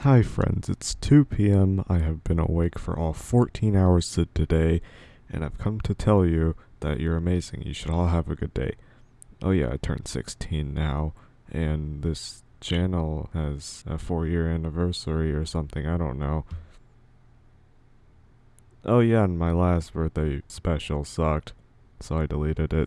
Hi friends, it's 2 p.m. I have been awake for all 14 hours today, and I've come to tell you that you're amazing. You should all have a good day. Oh yeah, I turned 16 now, and this channel has a 4 year anniversary or something, I don't know. Oh yeah, and my last birthday special sucked, so I deleted it.